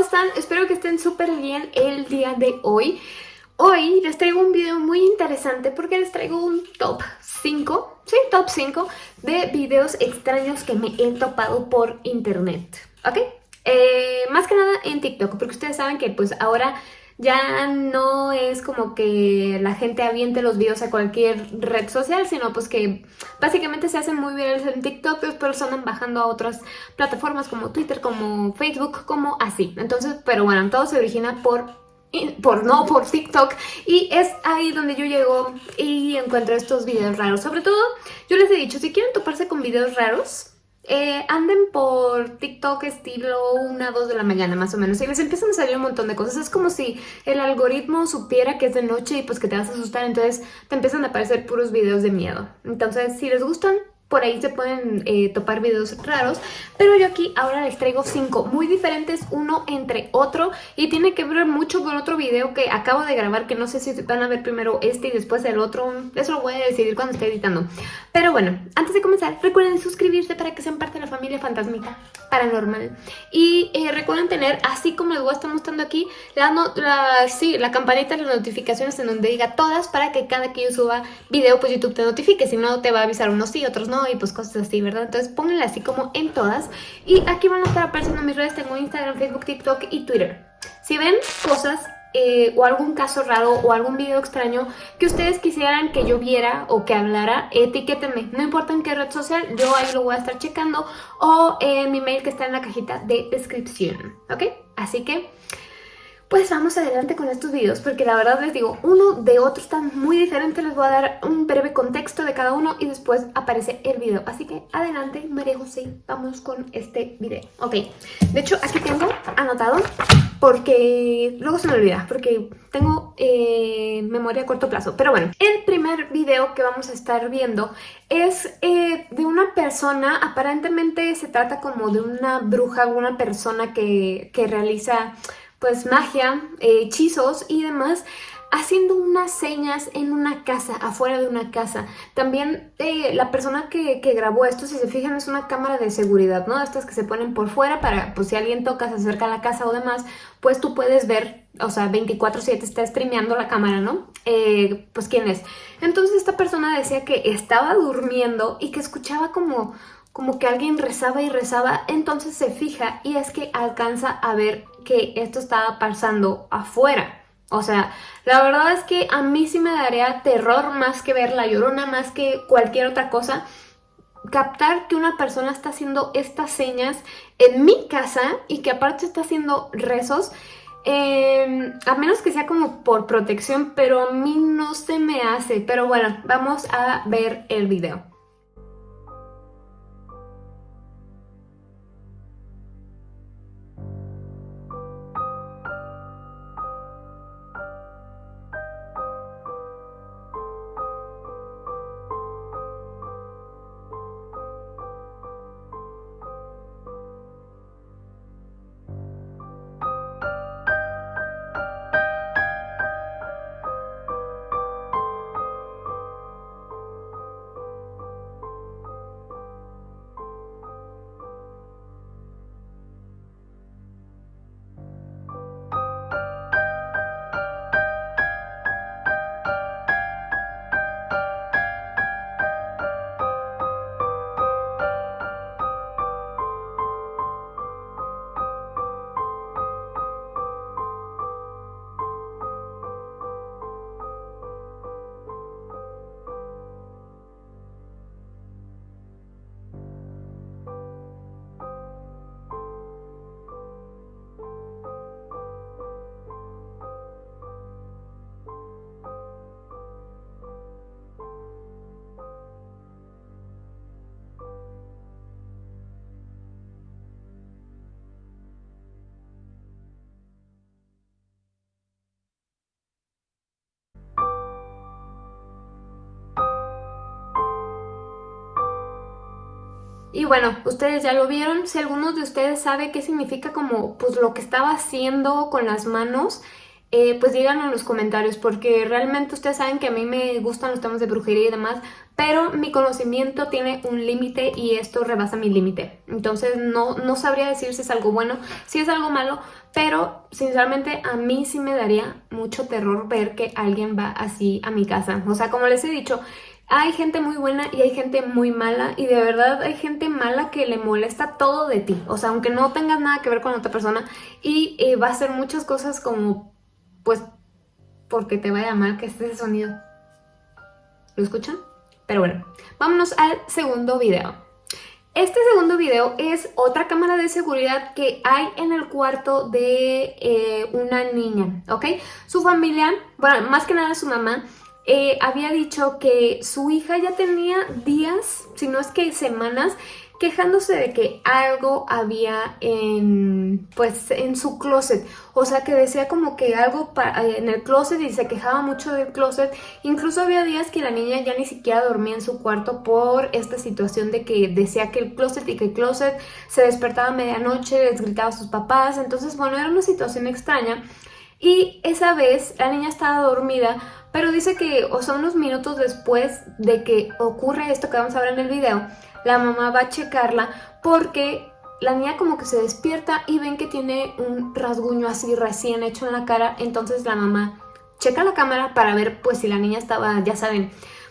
¿cómo están? Espero que estén súper bien el día de hoy. Hoy les traigo un video muy interesante porque les traigo un top 5, sí, top 5 de videos extraños que me he topado por internet, ¿ok? Eh, más que nada en TikTok, porque ustedes saben que pues ahora ya no es como que la gente aviente los videos a cualquier red social, sino pues que básicamente se hacen muy virales en TikTok, después andan bajando a otras plataformas como Twitter, como Facebook, como así. Entonces, pero bueno, todo se origina por por no por TikTok y es ahí donde yo llego y encuentro estos videos raros. Sobre todo, yo les he dicho, si quieren toparse con videos raros, eh, anden por TikTok estilo 1, 2 de la mañana más o menos y les empiezan a salir un montón de cosas. Es como si el algoritmo supiera que es de noche y pues que te vas a asustar, entonces te empiezan a aparecer puros videos de miedo. Entonces, si les gustan, por ahí se pueden eh, topar videos raros, pero yo aquí ahora les traigo cinco muy diferentes uno entre otro y tiene que ver mucho con otro video que acabo de grabar que no sé si van a ver primero este y después el otro, eso lo voy a decidir cuando esté editando. Pero bueno, antes de comenzar recuerden suscribirse para que sean parte de la familia Fantasmita Paranormal y eh, recuerden tener, así como les voy a estar mostrando aquí, la, la, sí, la campanita de las notificaciones en donde diga todas para que cada que yo suba video pues YouTube te notifique, si no te va a avisar unos sí, otros no y pues cosas así, ¿verdad? Entonces pónganle así como en todas. Y aquí van a estar apareciendo mis redes, tengo Instagram, Facebook, TikTok y Twitter. Si ven cosas eh, o algún caso raro o algún video extraño que ustedes quisieran que yo viera o que hablara, etiquétenme. No importa en qué red social, yo ahí lo voy a estar checando o en mi mail que está en la cajita de descripción, ¿ok? Así que pues vamos adelante con estos videos porque la verdad les digo, uno de otro están muy diferentes, les voy a dar un breve contexto de cada uno y después aparece el video. Así que adelante, María José, vamos con este video. Ok, de hecho aquí tengo anotado porque luego se me olvida, porque tengo eh, memoria a corto plazo. Pero bueno, el primer video que vamos a estar viendo es eh, de una persona, aparentemente se trata como de una bruja, una persona que, que realiza pues magia, eh, hechizos y demás, haciendo unas señas en una casa, afuera de una casa. También eh, la persona que, grabó esto, si se fijan, es una cámara de seguridad, ¿no? Estas que se ponen por fuera para, pues si alguien toca, se acerca a la casa o demás, pues tú puedes ver, o sea, 24-7 está streameando la cámara, ¿no? Eh, pues quién es. Entonces esta persona decía que estaba durmiendo y que escuchaba como como que alguien rezaba y rezaba, entonces se fija y es que alcanza a ver que esto estaba pasando afuera. O sea, la verdad es que a mí sí me daría terror más que ver la llorona, más que cualquier otra cosa. Captar que una persona está haciendo estas señas en mi casa y que aparte está haciendo rezos, em, a menos que sea como por protección, pero a mí no se me hace. Pero bueno, vamos a ver el video. Y bueno, ustedes ya lo vieron, si alguno de ustedes sabe qué significa como pues lo que estaba haciendo con las manos, eh, pues díganlo en los comentarios porque realmente ustedes saben que a mí me gustan los temas de brujería y demás, pero mi conocimiento tiene un límite y esto rebasa mi límite. Entonces no, no sabría decir si es algo bueno, si es algo malo, pero sinceramente a mí sí me daría mucho terror ver que alguien va así a mi casa. O sea, como les he dicho, hay gente muy buena y hay gente muy mala y de verdad hay gente mala que le molesta todo de ti. O sea, aunque no tengas nada que ver con otra persona y eh, va a hacer muchas cosas como pues porque te vaya mal que esté ese sonido. ¿Lo escuchan? Pero bueno, vámonos al segundo video. Este segundo video es otra cámara de seguridad que hay en el cuarto de eh, una niña, ¿ok? Su familia, bueno, más que nada su mamá, eh, había dicho que su hija ya tenía días, si no es que semanas, quejándose de que algo había en, pues, en su closet. O sea, que decía como que algo eh, en el closet y se quejaba mucho del closet. Incluso había días que la niña ya ni siquiera dormía en su cuarto por esta situación de que decía que el closet y que el closet se despertaba a medianoche, les gritaba a sus papás. Entonces, bueno, era una situación extraña. Y esa vez la niña estaba dormida, pero dice que, o sea, unos minutos después de que ocurre esto que vamos a ver en el video, la mamá va a checarla porque la niña como que se despierta y ven que tiene un rasguño así recién hecho en la cara, entonces la mamá checa la cámara para ver pues si la niña estaba, ya saben,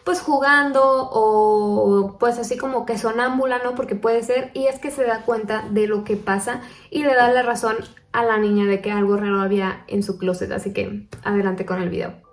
pues jugando o pues así como que sonámbula, ¿no? Porque puede ser, y es que se da cuenta de lo que pasa y le da la razón a la niña de que algo raro había en su closet, así que adelante con el video.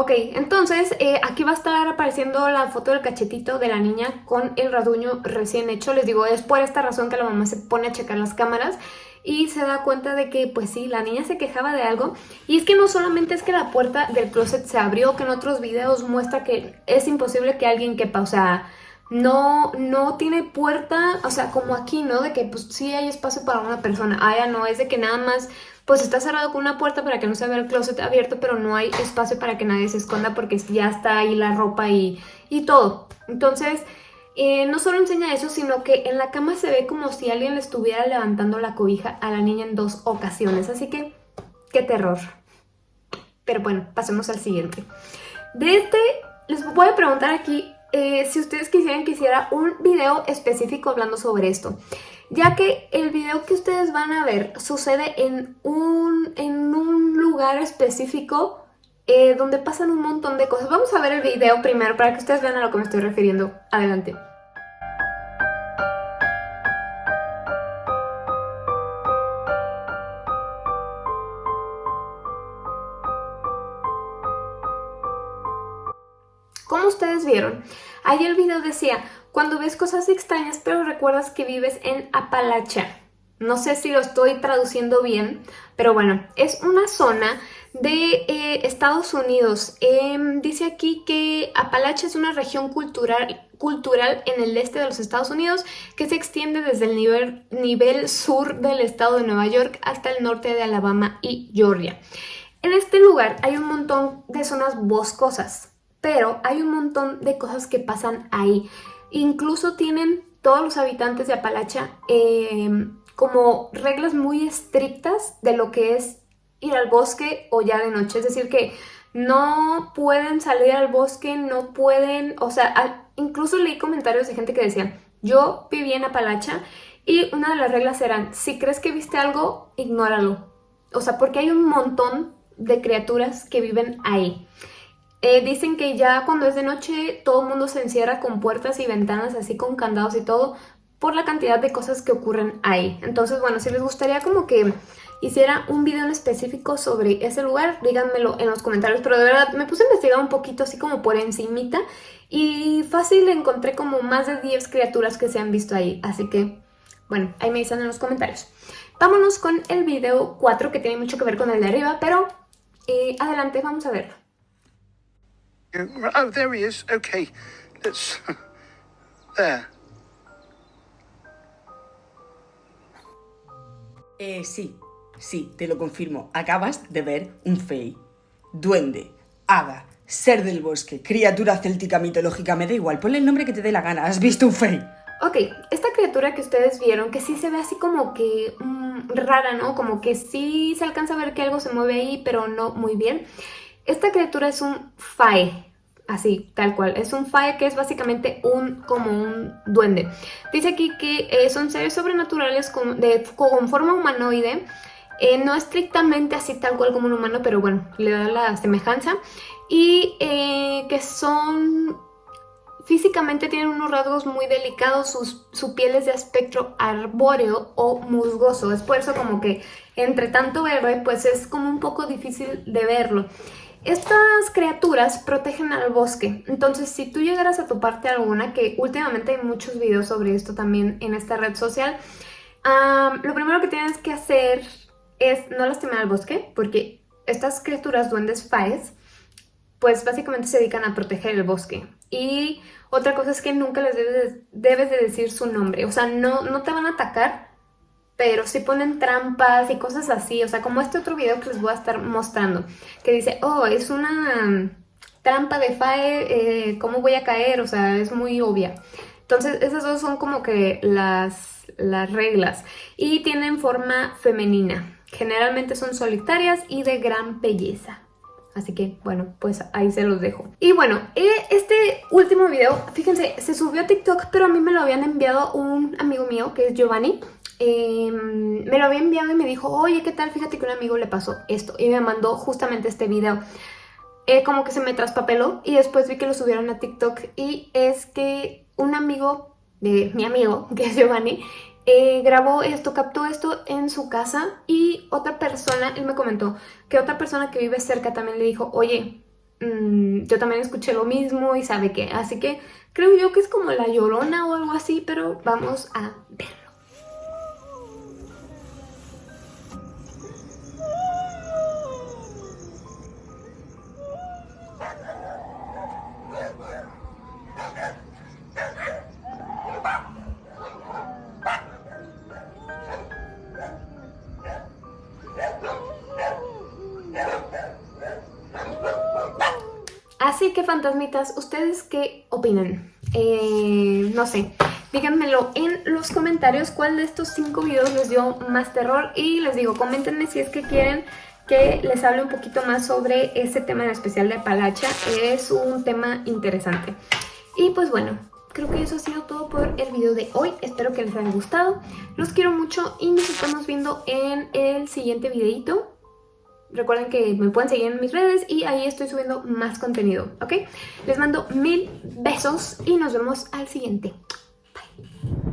Ok, entonces eh, aquí va a estar apareciendo la foto del cachetito de la niña con el rasguño recién hecho. Les digo, es por esta razón que la mamá se pone a checar las cámaras y se da cuenta de que, pues sí, la niña se quejaba de algo. Y es que no solamente es que la puerta del closet se abrió, que en otros videos muestra que es imposible que alguien quepa, o sea, no, no tiene puerta, o sea, como aquí, ¿no? De que pues sí hay espacio para una persona. Ah, ya no, es de que nada más pues está cerrado con una puerta para que no se vea el closet abierto, pero no hay espacio para que nadie se esconda porque ya está ahí la ropa y, todo. Entonces, eh, no solo enseña eso, sino que en la cama se ve como si alguien le estuviera levantando la cobija a la niña en dos ocasiones. Así que, qué terror. Pero bueno, pasemos al siguiente. De este, les voy a preguntar aquí eh, si ustedes quisieran que hiciera un video específico hablando sobre esto ya que el video que ustedes van a ver sucede en un, en un lugar específico eh, donde pasan un montón de cosas. Vamos a ver el video primero para que ustedes vean a lo que me estoy refiriendo. Adelante. Como ustedes vieron, ahí el video decía, cuando ves cosas extrañas pero recuerdas que vives en Apalacha. No sé si lo estoy traduciendo bien, pero bueno, es una zona de eh, Estados Unidos. Em, dice aquí que Apalacha es una región cultural, cultural en el este de los Estados Unidos que se extiende desde el nivel, nivel sur del estado de Nueva York hasta el norte de Alabama y Georgia. En este lugar hay un montón de zonas boscosas, pero hay un montón de cosas que pasan ahí. Incluso tienen todos los habitantes de Apalacha em, como reglas muy estrictas de lo que es ir al bosque o ya de noche. Es decir, que no pueden salir al bosque, no pueden... O sea, incluso leí comentarios de gente que decían, yo viví en Apalacha y una de las reglas eran, si crees que viste algo, ignóralo. O sea, porque hay un montón de criaturas que viven ahí. Eh, dicen que ya cuando es de noche todo el mundo se encierra con puertas y ventanas así con candados y todo por la cantidad de cosas que ocurren ahí. Entonces, bueno, si les gustaría como que hiciera un video en específico sobre ese lugar, díganmelo en los comentarios, pero de verdad me puse a investigar un poquito así como por encimita y fácil encontré como más de 10 criaturas que se han visto ahí, así que bueno, ahí me dicen en los comentarios. Vámonos con el video 4 que tiene mucho que ver con el de arriba, pero eh, adelante, vamos a verlo. Oh, there he is. Okay. Let's... There. Eh, sí, sí, te lo confirmo. Acabas de ver un fey. Duende, hada, ser del bosque, criatura céltica mitológica, me da igual, ponle el nombre que te dé la gana. ¿Has visto un fey? Ok, esta criatura que ustedes vieron, que sí se ve así como que mm, rara, ¿no? Como que sí se alcanza a ver que algo se mueve ahí, pero no muy bien. Esta criatura es un fae, así, tal cual. Es un fae que es básicamente un como un duende. Dice aquí que eh, son seres sobrenaturales con, forma humanoide, eh, no estrictamente así tal cual como un humano, pero bueno, le da la semejanza. Y eh, que son... Físicamente tienen unos rasgos muy delicados, su piel es de aspecto arbóreo o musgoso. Es por eso como que entre tanto verde, pues es como un poco difícil de verlo. Estas criaturas protegen al bosque, entonces si tú llegaras a toparte alguna, que últimamente hay muchos videos sobre esto también en esta red social, lo primero que tienes que hacer es no lastimar al bosque, porque estas criaturas duendes faes, pues básicamente se dedican a proteger el bosque. Y otra cosa es que nunca les debes de, debes de decir su nombre, o sea, no, no te van a atacar, pero sí ponen trampas y cosas así, o sea, como este otro video que les voy a estar mostrando, que dice, oh, es una trampa de FAE, eh, ¿cómo voy a caer? O sea, es muy obvia. Entonces, esas dos son como que las, las reglas. Y tienen forma femenina. Generalmente son solitarias y de gran belleza. Así que, bueno, pues ahí se los dejo. Y bueno, eh, este último video, fíjense, se subió a TikTok, pero a mí me lo habían enviado un amigo mío, que es Giovanni. Em, me lo había enviado y me dijo, oye, ¿qué tal? Fíjate que un amigo le pasó esto. Y me mandó justamente este video. Eh, como que se me traspapeló y después vi que lo subieron a TikTok. Y es que un amigo de mi amigo, que es Giovanni, eh, grabó esto, captó esto en su casa y otra persona, él me comentó que otra persona que vive cerca también le dijo, oye, mm, yo también escuché lo mismo y sabe qué. Así que creo yo que es como la llorona o algo así, pero vamos a ver. Así que fantasmitas, ¿ustedes qué opinan? Eh, no sé, díganmelo en los comentarios cuál de estos cinco videos les dio más terror y les digo, coméntenme si es que quieren que les hable un poquito más sobre ese tema en especial de Palacha, es un tema interesante. Y pues bueno, creo que eso ha sido todo por el video de hoy, espero que les haya gustado, los quiero mucho y nos estamos viendo en el siguiente videito. Recuerden que me pueden seguir en mis redes y ahí estoy subiendo más contenido, ¿ok? Les mando mil besos y nos vemos al siguiente. Bye.